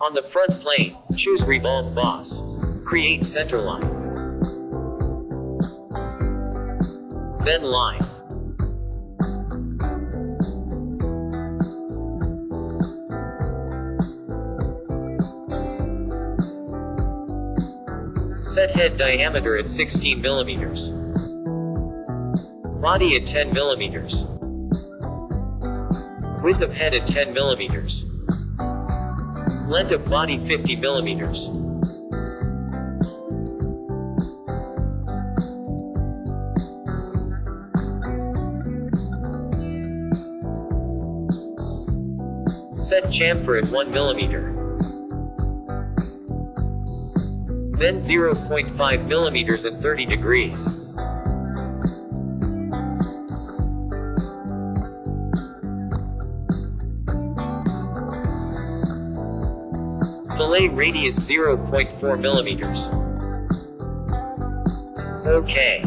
On the front plane, choose Revolve Boss. Create center line. Then line. Set head diameter at 16 millimeters. Body at 10 millimeters. Width of head at 10 millimeters. Length of body 50 millimeters. Set chamfer at 1 millimeter. Then 0.5 millimeters at 30 degrees. Fillet radius 0.4 millimeters. Okay.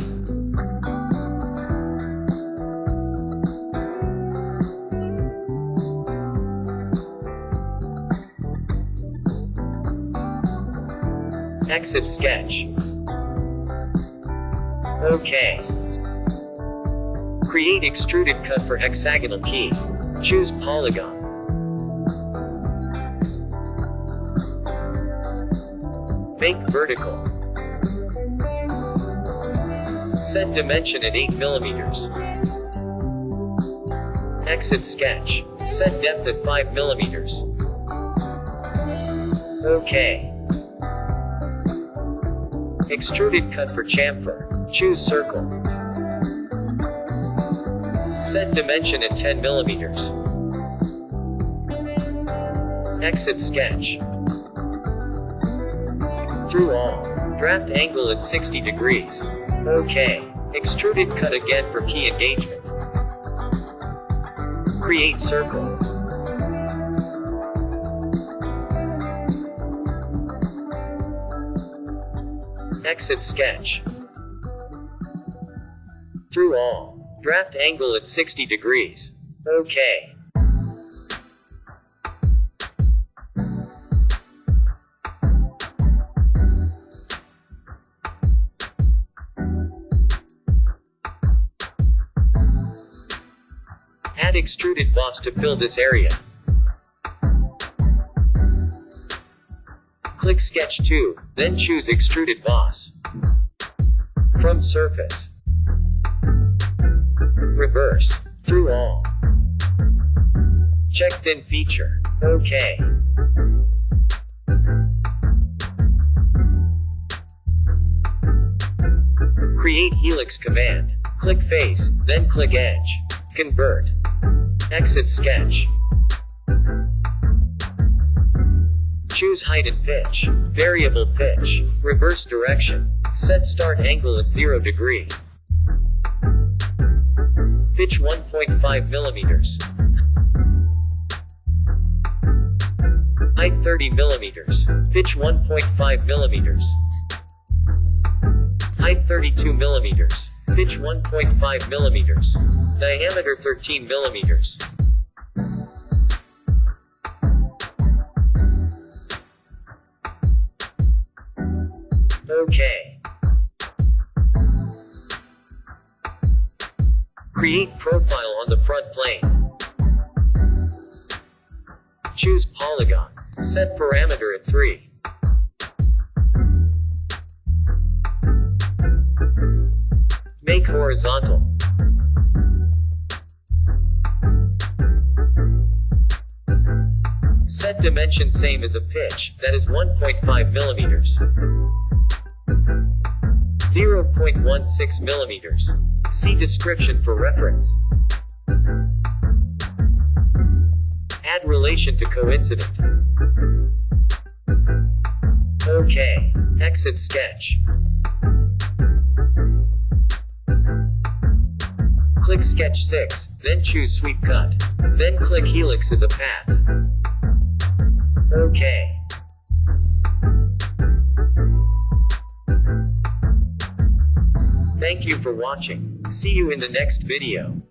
Exit sketch. Okay. Create extruded cut for hexagonal key. Choose polygon. Make vertical. Set dimension at 8 millimeters. Exit sketch. Set depth at 5 millimeters. Okay. Extruded cut for chamfer. Choose circle. Set dimension at 10 millimeters. Exit sketch. Through all. Draft angle at 60 degrees. Okay. Extruded cut again for key engagement. Create circle. Exit sketch. Through all. Draft angle at 60 degrees. Okay. Add extruded boss to fill this area. Click Sketch 2, then choose Extruded Boss. From Surface. Reverse. Through all. Check Thin Feature. OK. Create Helix command. Click Face, then click Edge. Convert. Exit Sketch. Choose height and pitch. Variable pitch. Reverse direction. Set start angle at 0 degree. Pitch 1.5 millimeters. Height 30 millimeters. Pitch 1.5 millimeters. Height 32 millimeters. Pitch 1.5 millimeters. Diameter 13 millimeters. Okay. Create profile on the front plane. Choose polygon. Set parameter at 3. Make horizontal. Set dimension same as a pitch, that is 1.5 millimeters. 0.16 millimeters. See description for reference. Add relation to coincident. OK. Exit sketch. Click Sketch 6, then choose Sweep Cut. Then click Helix as a path. OK. Thank you for watching. See you in the next video.